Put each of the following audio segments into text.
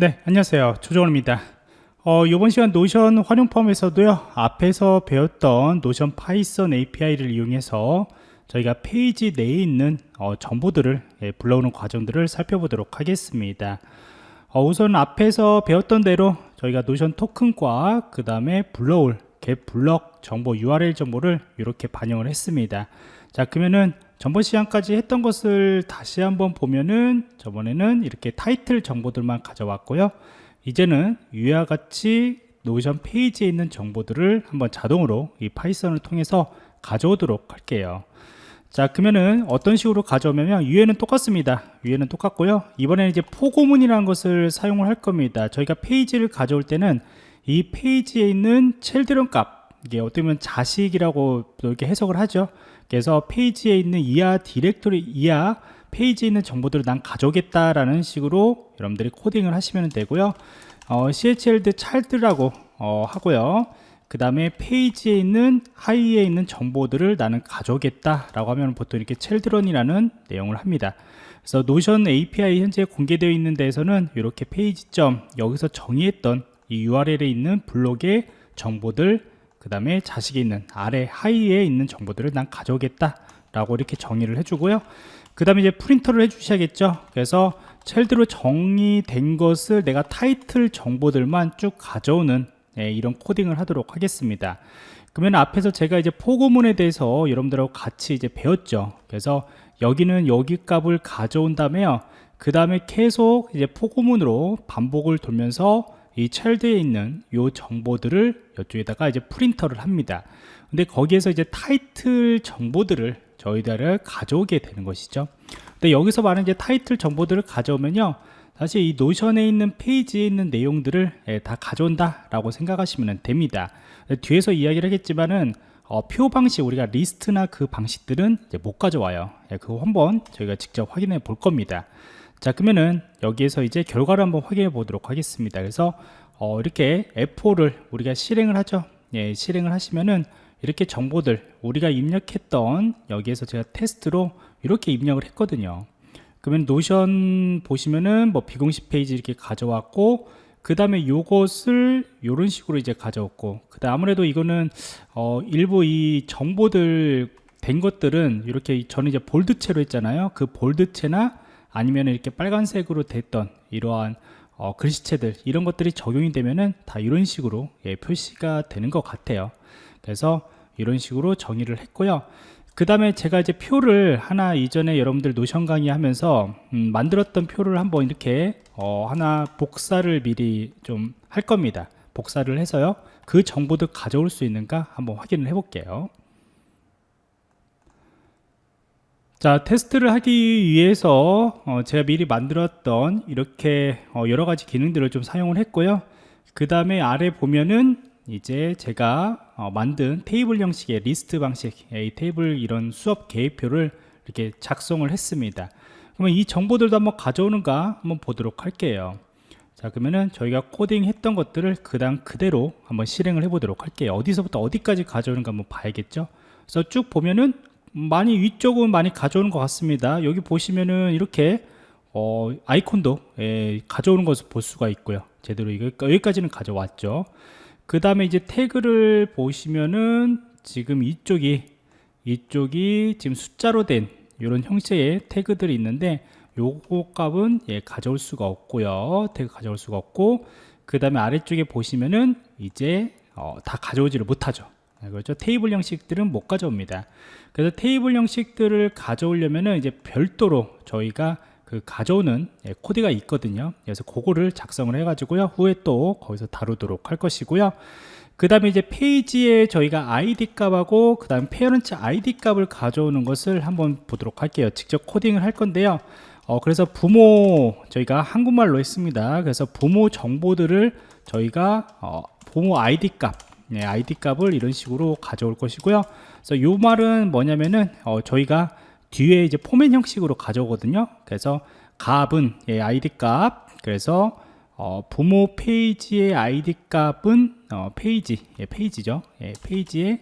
네 안녕하세요. 조정원입니다. 어, 이번 시간 노션 활용 편에서도요 앞에서 배웠던 노션 파이썬 API를 이용해서 저희가 페이지 내에 있는 어, 정보들을 예, 불러오는 과정들을 살펴보도록 하겠습니다. 어, 우선 앞에서 배웠던 대로 저희가 노션 토큰과 그 다음에 불러올 get 블록 정보 URL 정보를 이렇게 반영을 했습니다 자 그러면은 전번 시간까지 했던 것을 다시 한번 보면은 저번에는 이렇게 타이틀 정보들만 가져왔고요. 이제는 위와 같이 노션 페이지에 있는 정보들을 한번 자동으로 이 파이썬을 통해서 가져오도록 할게요. 자 그러면은 어떤 식으로 가져오면 위에는 똑같습니다. 위에는 똑같고요. 이번에는 이제 포고문이라는 것을 사용을 할 겁니다. 저희가 페이지를 가져올 때는 이 페이지에 있는 children 값 이게 어떻게 보면 자식이라고 이렇게 해석을 하죠 그래서 페이지에 있는 이하 디렉토리 이하 페이지에 있는 정보들을 난 가져오겠다라는 식으로 여러분들이 코딩을 하시면 되고요. 어, child child라고 어, 하고요. 그 다음에 페이지에 있는 하위에 있는 정보들을 나는 가져오겠다 라고 하면 보통 이렇게 children이라는 내용을 합니다. 그래서 노션 API 현재 공개되어 있는 데에서는 이렇게 페이지점 여기서 정의했던 이 URL에 있는 블록의 정보들 그 다음에 자식이 있는 아래 하위에 있는 정보들을 난 가져오겠다 라고 이렇게 정의를 해주고요. 그 다음에 이제 프린터를 해주셔야겠죠. 그래서 첼드로 정의된 것을 내가 타이틀 정보들만 쭉 가져오는 예, 이런 코딩을 하도록 하겠습니다. 그러면 앞에서 제가 이제 포고문에 대해서 여러분들하고 같이 이제 배웠죠. 그래서 여기는 여기 값을 가져온 다음에요. 그 다음에 계속 이제 포고문으로 반복을 돌면서 이 첼드에 있는 요 정보들을 이쪽에다가 이제 프린터를 합니다. 근데 거기에서 이제 타이틀 정보들을 저희들을 가져오게 되는 것이죠. 근데 여기서 말하는 이제 타이틀 정보들을 가져오면요. 사실 이 노션에 있는 페이지에 있는 내용들을 예, 다 가져온다 라고 생각하시면 됩니다. 뒤에서 이야기를 하겠지만은 어, 표 방식 우리가 리스트나 그 방식들은 못 가져와요. 예, 그거 한번 저희가 직접 확인해 볼 겁니다 자 그러면은 여기에서 이제 결과를 한번 확인해 보도록 하겠습니다. 그래서 어, 이렇게 F4를 우리가 실행을 하죠. 예, 실행을 하시면은 이렇게 정보들 우리가 입력했던 여기에서 제가 테스트로 이렇게 입력을 했거든요. 그러면 노션 보시면은 뭐 비공식 페이지 이렇게 가져왔고 그 다음에 요것을 이런 식으로 이제 가져왔고 그 다음 아무래도 이거는 어 일부 이 정보들 된 것들은 이렇게 저는 이제 볼드체로 했잖아요. 그 볼드체나 아니면 이렇게 빨간색으로 됐던 이러한 어, 글씨체들 이런 것들이 적용이 되면은 다 이런 식으로 예, 표시가 되는 것 같아요. 그래서 이런 식으로 정의를 했고요. 그 다음에 제가 이제 표를 하나 이전에 여러분들 노션 강의 하면서 음, 만들었던 표를 한번 이렇게 어, 하나 복사를 미리 좀 할 겁니다. 복사를 해서요. 그 정보도 가져올 수 있는가 한번 확인을 해 볼게요 자 테스트를 하기 위해서 어, 제가 미리 만들었던 이렇게 어, 여러가지 기능들을 좀 사용을 했고요. 그 다음에 아래 보면은 이제 제가 어, 만든 테이블 형식의 리스트 방식 이 테이블 이런 수업 계획표를 이렇게 작성을 했습니다. 그러면 이 정보들도 한번 가져오는가 한번 보도록 할게요. 자 그러면은 저희가 코딩 했던 것들을 그당 그대로 한번 실행을 해 보도록 할게요. 어디서부터 어디까지 가져오는가 한번 봐야겠죠? 그래서 쭉 보면은 많이 위쪽은 많이 가져오는 것 같습니다. 여기 보시면은 이렇게 어, 아이콘도 예, 가져오는 것을 볼 수가 있고요. 제대로 여기까지는 가져왔죠. 그 다음에 이제 태그를 보시면은 지금 이쪽이 이쪽이 지금 숫자로 된 이런 형식의 태그들이 있는데 요거 값은 예, 가져올 수가 없고요. 태그 가져올 수가 없고 그 다음에 아래쪽에 보시면은 이제 어, 다 가져오지를 못하죠. 네, 그렇죠. 테이블 형식들은 못 가져옵니다. 그래서 테이블 형식들을 가져오려면은 이제 별도로 저희가 그 가져오는 예, 코드가 있거든요. 그래서 그거를 작성을 해 가지고요. 후에 또 거기서 다루도록 할 것이고요. 그 다음에 이제 페이지에 저희가 id 값하고 그 다음 parent id 값을 가져오는 것을 한번 보도록 할게요. 직접 코딩을 할 건데요. 어, 그래서 부모 저희가 한국말로 했습니다. 그래서 부모 정보들을 저희가 어, 부모 id 값 네, id 값을 이런 식으로 가져올 것이고요. 그래서 요 말은 뭐냐면은 어, 저희가 뒤에 이제 포맷 형식으로 가져오거든요. 그래서 값은 예, id 값. 그래서 어, 부모 페이지의 id 값은 어, 페이지 예, 페이지죠. 예, 페이지의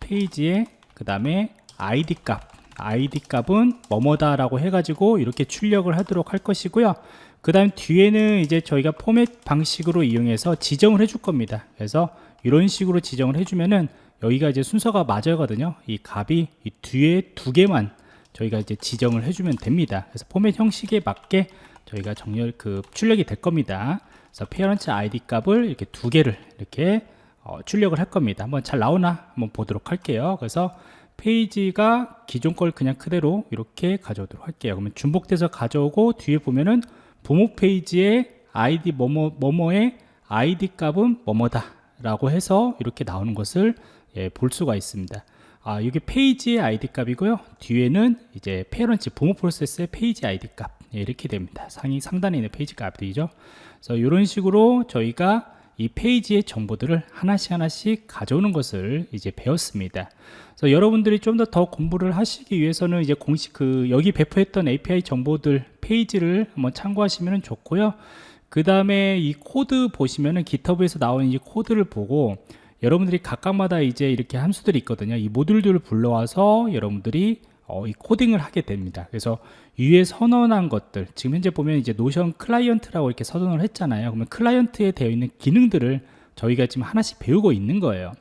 페이지의 그 다음에 id 값. id 값은 뭐뭐다 라고 해가지고 이렇게 출력을 하도록 할 것이고요. 그 다음 뒤에는 이제 저희가 포맷 방식으로 이용해서 지정을 해줄 겁니다. 그래서 이런 식으로 지정을 해주면은 여기가 이제 순서가 맞아거든요. 이 값이 이 뒤에 두 개만 저희가 이제 지정을 해주면 됩니다. 그래서 포맷 형식에 맞게 저희가 정렬 그 출력이 될 겁니다. 그래서 parent 아이디 값을 이렇게 두 개를 이렇게 어, 출력을 할 겁니다. 한번 잘 나오나 한번 보도록 할게요. 그래서 페이지가 기존 걸 그냥 그대로 이렇게 가져오도록 할게요. 그러면 중복돼서 가져오고 뒤에 보면은 부모 페이지에 아이디 뭐뭐 뭐뭐의 아이디 값은 뭐뭐다 라고 해서 이렇게 나오는 것을 예, 볼 수가 있습니다. 아, 여기 페이지의 아이디 값이고요. 뒤에는 이제 parent 부모 프로세스의 페이지 아이디 값 예, 이렇게 됩니다. 상위 상단에 있는 페이지 값들이죠. 그래서 이런 식으로 저희가 이 페이지의 정보들을 하나씩 하나씩 가져오는 것을 이제 배웠습니다. 그래서 여러분들이 좀 더 더 공부를 하시기 위해서는 이제 공식 그 여기 배포했던 API 정보들 페이지를 한번 참고하시면 좋고요. 그 다음에 이 코드 보시면은 GitHub에서 나오는 이 코드를 보고 여러분들이 각각마다 이제 이렇게 함수들이 있거든요. 이 모듈들을 불러와서 여러분들이 어, 이 코딩을 하게 됩니다. 그래서 위에 선언한 것들, 지금 현재 보면 이제 Notion client라고 이렇게 선언을 했잖아요. 그러면 client에 되어 있는 기능들을 저희가 지금 하나씩 배우고 있는 거예요.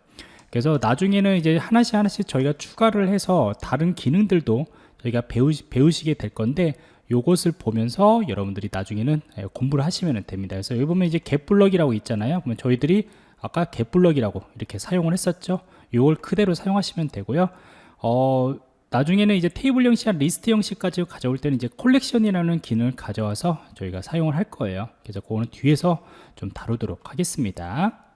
그래서 나중에는 이제 하나씩 하나씩 저희가 추가를 해서 다른 기능들도 저희가 배우시, 배우시게 될 건데 요것을 보면서 여러분들이 나중에는 예, 공부를 하시면 됩니다. 그래서 여기 보면 이제 get block이라고 있잖아요. 그러면 저희들이 아까 get block이라고 이렇게 사용을 했었죠. 요걸 그대로 사용하시면 되고요. 어, 나중에는 이제 테이블 형식, 리스트 형식까지 가져올 때는 이제 collection이라는 기능을 가져와서 저희가 사용을 할 거예요. 그래서 그거는 뒤에서 좀 다루도록 하겠습니다.